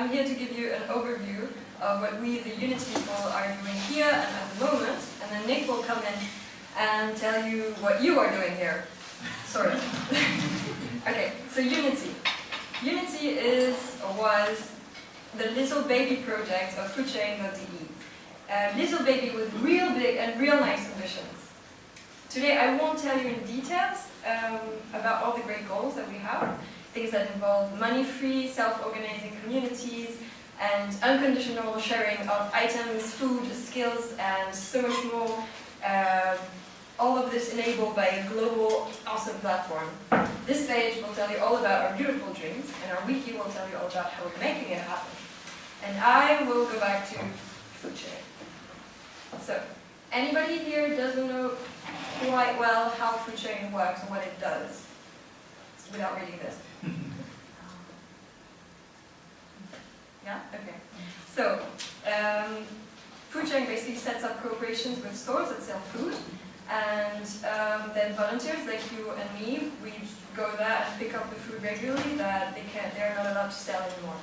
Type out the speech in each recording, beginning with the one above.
I'm here to give you an overview of what we, the Yunity people, are doing here and at the moment, and then Nick will come in and tell you what you are doing here, sort of. okay, so Yunity. Yunity is, or was, the little baby project of foodsharing.de. A little baby with real big and real nice ambitions. Today I won't tell you in details um, about all the great goals that we have, things that involve money-free, self-organizing communities, and unconditional sharing of items, food, skills, and so much more. Uh, all of this enabled by a global, awesome platform. This page will tell you all about our beautiful dreams, and our wiki will tell you all about how we're making it happen. And I will go back to food sharing. So, anybody here doesn't know quite well how food sharing works and what it does, without reading this? Yeah? Okay. So, um, food sharing basically sets up cooperations with stores that sell food, and um, then volunteers like you and me, we go there and pick up the food regularly that they can't, they're not allowed to sell anymore.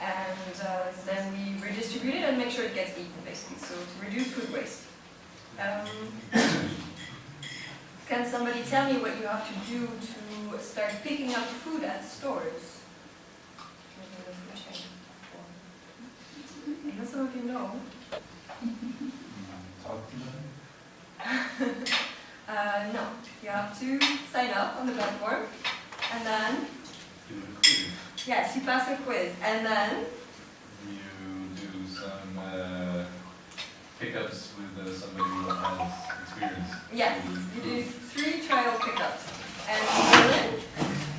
And uh, then we redistribute it and make sure it gets eaten, basically, so to reduce food waste. Um, can somebody tell me what you have to do to start picking up food at stores? I know some of you know. Talk to them. uh, no, you have to sign up on the platform, and then, Do a quiz. yes, you pass a quiz, and then, You do some uh, pickups with uh, somebody who has experience. yes, you do pickups. And in Berlin,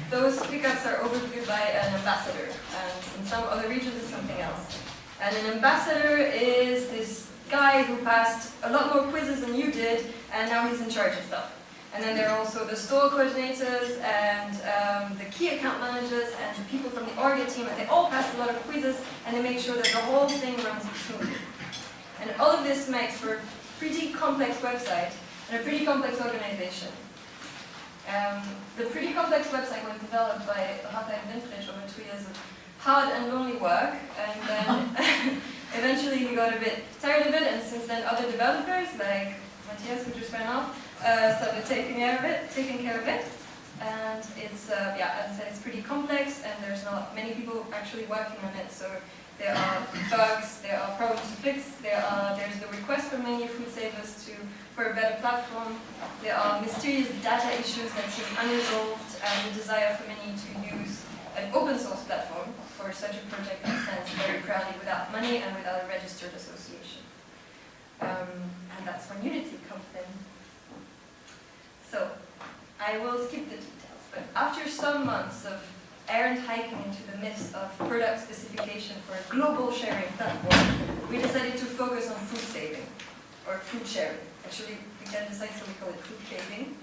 those pickups are overviewed by an ambassador, and in some other regions it's something else. And an ambassador is this guy who passed a lot more quizzes than you did, and now he's in charge of stuff. And then there are also the store coordinators and um, the key account managers and the people from the Orga team, and they all pass a lot of quizzes, and they make sure that the whole thing runs smoothly. And all of this makes for a pretty complex website and a pretty complex organization. Um, the pretty complex website was developed by Rafa and Wintrich over two years of hard and lonely work, and then eventually he got a bit tired of it, and since then other developers, like Matthias, who just went off, uh, started taking care of it, taking care of it. And it's, uh, yeah, as I said, it's pretty complex, and there's not many people actually working on it, so there are bugs, there are problems to fix, there are, there's the request for many food for a better platform, there are mysterious data issues that seem unresolved, and the desire for many to use an open source platform for such a project that stands very proudly without money and without a registered association. Um, and that's when Yunity comes in. So, I will skip the details, but after some months of errant hiking into the midst of product specification for a global sharing platform, we decided to focus on food saving, or food sharing. Actually, we can decide so we call it food saving.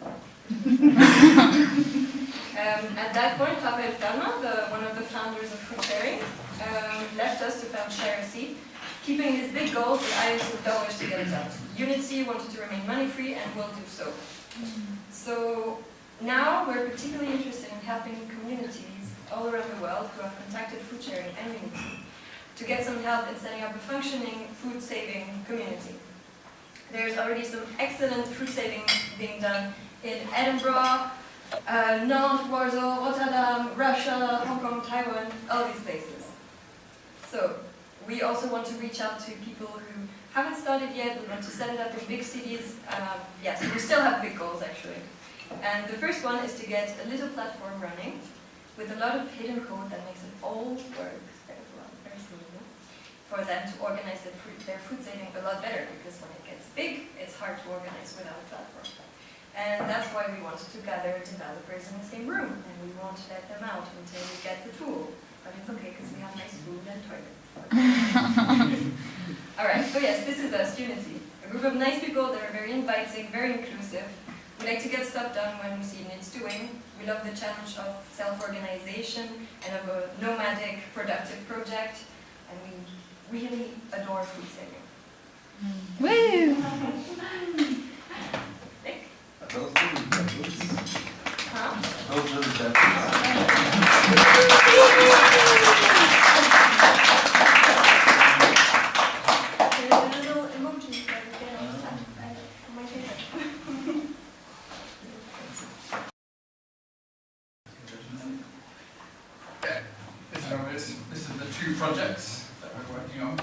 Um, at that point, Raphael Fellmer, the, one of the founders of Food Sharing, um, left us to found ShareC, keeping his big goal that I used dollars to get it done. Yunity wanted to remain money-free and will do so. So now we're particularly interested in helping communities all around the world who have contacted Food Sharing and Yunity to get some help in setting up a functioning food-saving community. There's already some excellent food saving being done in Edinburgh, uh, Nantes, Warsaw, Rotterdam, Russia, Hong Kong, Taiwan, all these places. So, we also want to reach out to people who haven't started yet, we want to set it up in big cities. Um, yes, we still have big goals actually. And the first one is to get a little platform running with a lot of hidden code that makes it all work very well, very smoothly, for them to organize their food, their food saving a lot better because when it gets big, it's hard to organize without a platform. And that's why we wanted to gather developers in the same room, and we won't let them out until we get the tool. But it's okay, because we have nice food and toilets. Alright, so yes, this is us, Yunity. A group of nice people that are very inviting, very inclusive. We like to get stuff done when we see needs doing. We love the challenge of self-organization and of a nomadic, productive project. And we really adore food saving. Woo! Nick? Those really peppers. Huh? Those really peppers. this. This are the two projects that we're working on.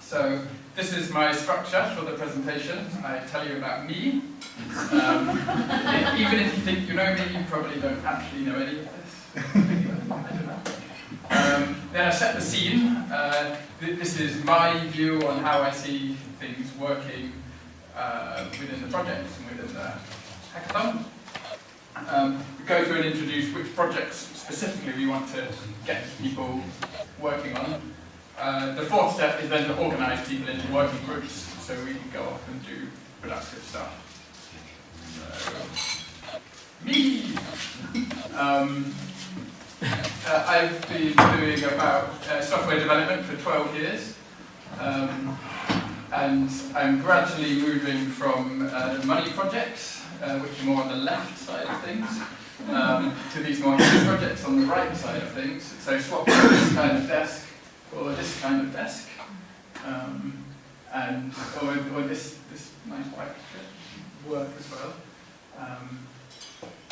So this is my structure for the presentation. I tell you me. Um, even if you think you know me, you probably don't actually know any of this. Um, then I set the scene. Uh, th- this is my view on how I see things working uh, within the project and within the hackathon. Um, we go through and introduce which projects specifically we want to get people working on. Uh, the fourth step is then to organise people into working groups so we can go off and do productive stuff. So, me! Um, uh, I've been doing about uh, software development for 12 years. Um, and I'm gradually moving from uh, money projects, uh, which are more on the left side of things, um, to these more projects on the right side of things. So swap this kind of desk for this kind of desk, um, and or, or this this nice white work as well. Um,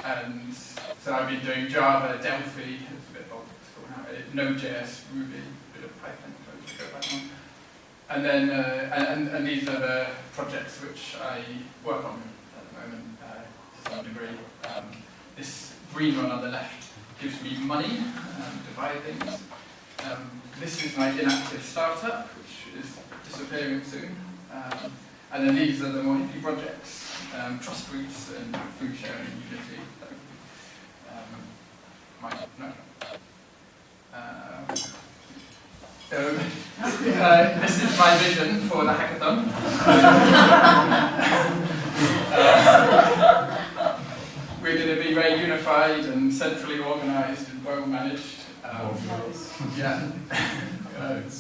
and so I've been doing Java, Delphi, it's a bit old school now, Node.js, Ruby, a bit of Python, so go back on. And then, uh, and, and these are the projects which I work on at the moment uh, to some degree. Um, this green one on the left gives me money um, to buy things. Um, this is my inactive startup, which is disappearing soon. Um, and then these are the more hippie projects, um, Trustroots and Food Sharing Yunity. Um, my, no. Uh, so, uh, this is my vision for the hackathon. Uh, we're going to be very unified and centrally organised and well managed. Um, yeah,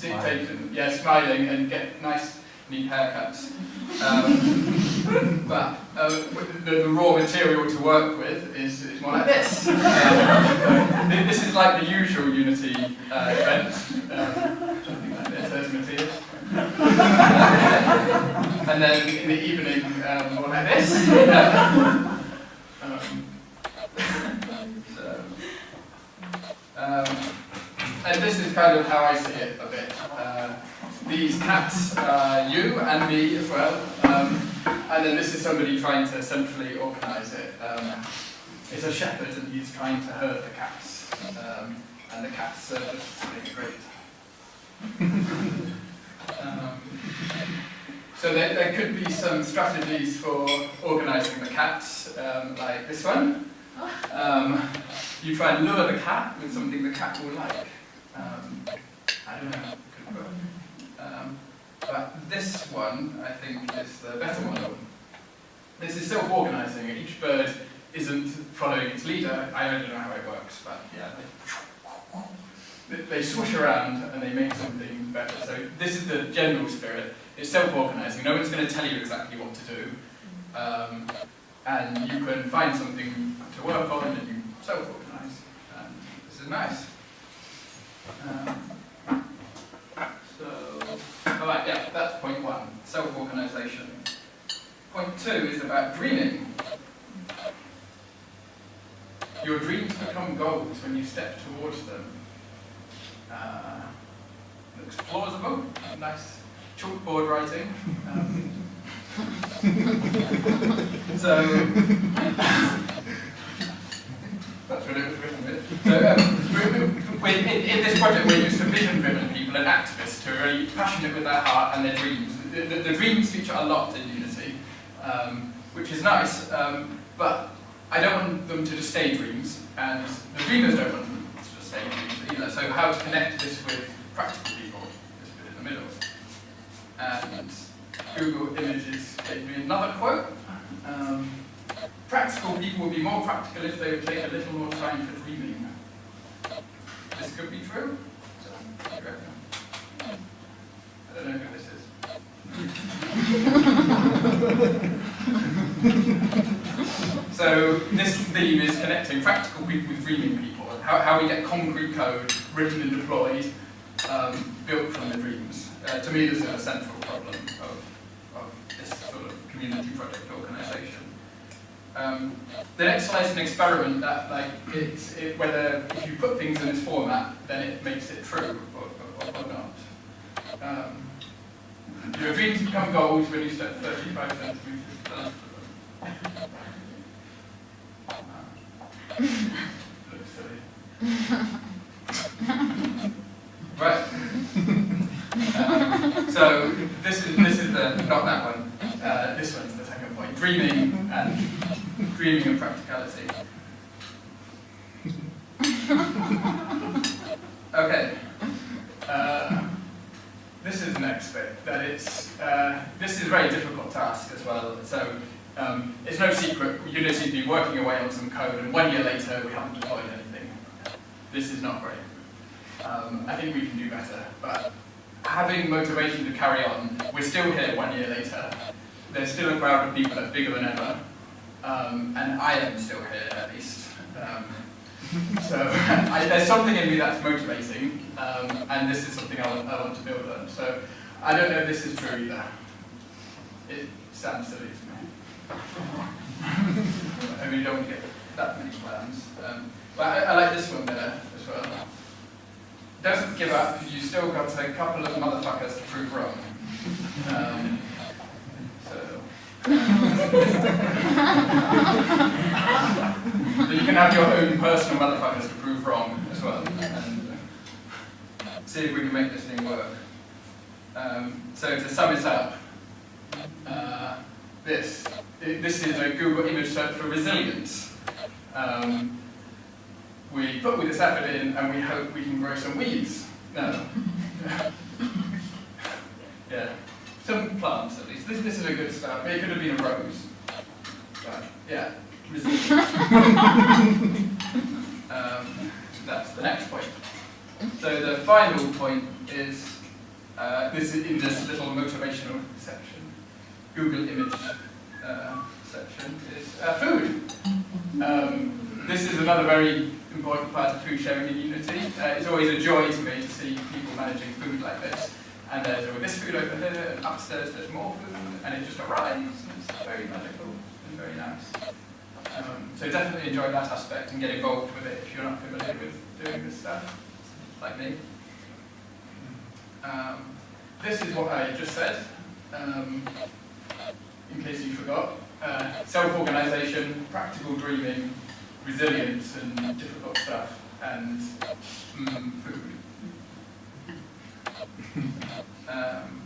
dictated, yeah, smiling and get nice, neat haircuts. Um, but uh, the, the raw material to work with is, is more like this. Um, this is like the usual Yunity uh, event. Um, something like this, there's Matthias. and then in the evening, um, more like this. um, so, um, and this is kind of how I see it a bit. Uh, these cats are you and me as well. Um, and then this is somebody trying to centrally organise it. Um, it's a shepherd and he's trying to herd the cats. Um, and the cats are just being great. um, so there, there could be some strategies for organising the cats, um, like this one. Um, you try and lure the cat with something the cat will like. I don't know. Um, but this one, I think, is the better one. This is self-organising. Each bird isn't following its leader. I don't know how it works, but yeah, they, they, swoosh around and they make something better. So this is the general spirit. It's self-organising. No one's going to tell you exactly what to do. Um, and you can find something to work on and you self-organise. And this is nice. Um, so, alright, yeah, that's point one, self-organisation. Point two is about dreaming. Your dreams become goals when you step towards them. Uh, looks plausible, nice chalkboard writing. Um, so, that's what it was written with. So, um, in, in this project, we're used to vision-driven people and activists who are really passionate with their heart and their dreams. The, the, the dreams feature a lot in Yunity, um, which is nice, um, but I don't want them to just stay dreams, and the dreamers don't want them to just stay dreams either. So how to connect this with practical people, this bit in the middle. And Google Images gave me another quote. Um, practical people would be more practical if they would take a little more time for dreaming. This could be true. So, what do you reckon? So this theme is connecting practical people with dreaming people. How, how we get concrete code written and deployed, um, built from the dreams. Uh, to me, this is a central problem of, of this sort of community project organisation. Um, the next slide is an experiment that, like, it's it, whether if you put things in this format, then it makes it true or, or, or not. Um, your dreams become gold when you step 35 centimeters down. Looks silly. Right. Um, so this is this is the not that one. Uh, this one's the second point. Dreaming and dreaming and practicality. Okay. Uh, this is the next bit. That it's uh, this is a very difficult task as well. So um, it's no secret Yunity's been working away on some code, and one year later we haven't deployed anything. This is not great. Um, I think we can do better, but having motivation to carry on, we're still here one year later. There's still a crowd of people that's bigger than ever, um, and I am still here at least. Um, so I, there's something in me that's motivating, um, and this is something I want, I want to build on. So I don't know if this is true either. It sounds silly to me. I mean, you don't get that many plans. Um, but I, I like this one there as well. Don't give up, you still got a couple of motherfuckers to prove wrong. Um, so. so you can have your own personal motherfuckers to prove wrong as well. And see if we can make this thing work. Um, so to sum it up, uh, this. This is a Google image search for resilience. Um, we put all this effort in and we hope we can grow some weeds. No. yeah. Some plants at least. This, this is a good start. It could have been a rose. But yeah. um, that's the next point. So the final point is uh, this is in this little motivational section. Google image uh, section is uh, food. Um, this is another very important part of food sharing in Yunity. Uh, it's always a joy to me to see people managing food like this. And there's oh, this food over here, and upstairs there's more food, and it just arrives, and it's very magical and very nice. Um, so definitely enjoy that aspect and get involved with it if you're not familiar with doing this stuff, like me. Um, this is what I just said, um, in case you forgot. Uh, Self-organisation, practical dreaming, resilience and difficult stuff, and mm, food. Um,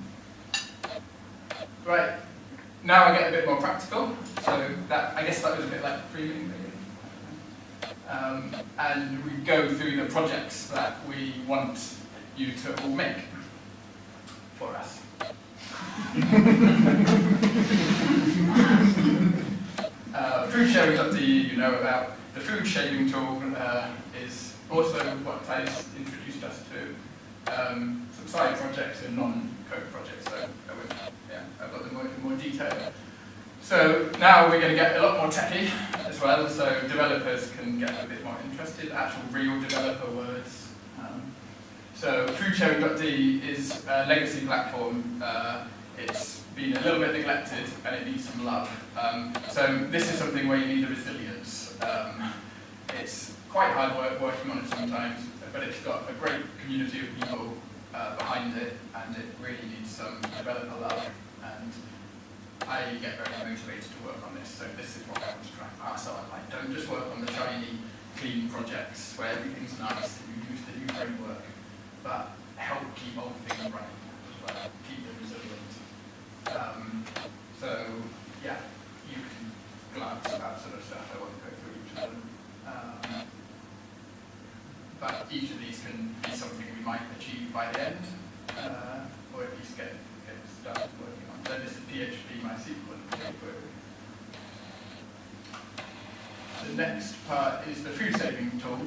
right, now I get a bit more practical. So that I guess that was a bit like dreaming, maybe. Um, and we go through the projects that we want you to all make for us. uh, foodsharing.de you know about. The food sharing tool uh, is also what Thijs introduced us to. Um, some side projects and non-code projects, so I yeah, I've got them more, in more detail. So now we're going to get a lot more techy as well, so developers can get a bit more interested, actual real developer words. So foodsharing.de is a legacy platform. Uh, it's been a little bit neglected and it needs some love. Um, so this is something where you need a resilience. Um, it's quite hard work working on it sometimes, but it's got a great community of people uh, behind it and it really needs some developer love. And I get very motivated to work on this, so this is what I want to try and pass on. Like, don't just work on the shiny, clean projects where everything's nice and you use the new framework, but help keep old things running keep them resilient. Um, so, yeah, you can glance at that sort of stuff. I won't go through each of them. Um, but each of these can be something we might achieve by the end, uh, or at least get, get started working on. So this is PHP, MySQL, and jQuery. The next part is the food saving tool.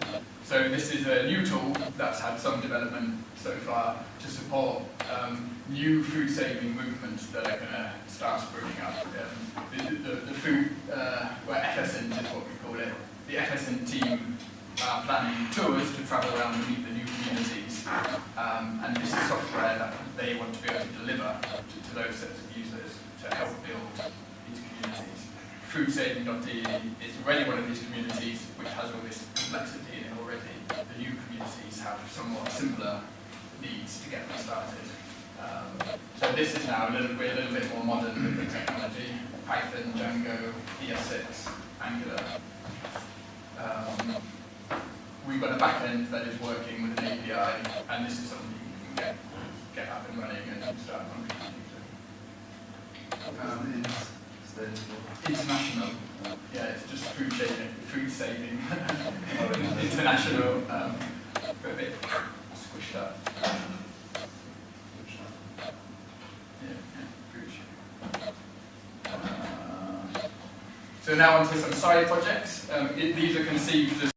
So this is a new tool that's had some development so far to support um, new food saving movements that are going to start springing up. Um, the, the, the, food, uh, well, FSINT is what we call it. The FSINT team are planning tours to travel around and meet the new communities. Um, and this is software that they want to be able to deliver to, to those sets of users to help build. foodsaving.de is already one of these communities which has all this complexity in it already. The new communities have somewhat simpler needs to get them started. Um, so this is now a little bit, a little bit more modern with the technology, Python, Django, ES6, Angular. Um, we've got a backend that is working with an API, and this is something you can get, get up and running and start to. Um, international, yeah, it's just food saving, food saving, international, um, a bit squished up. Uh, So now onto some side projects. Um, it- these are conceived as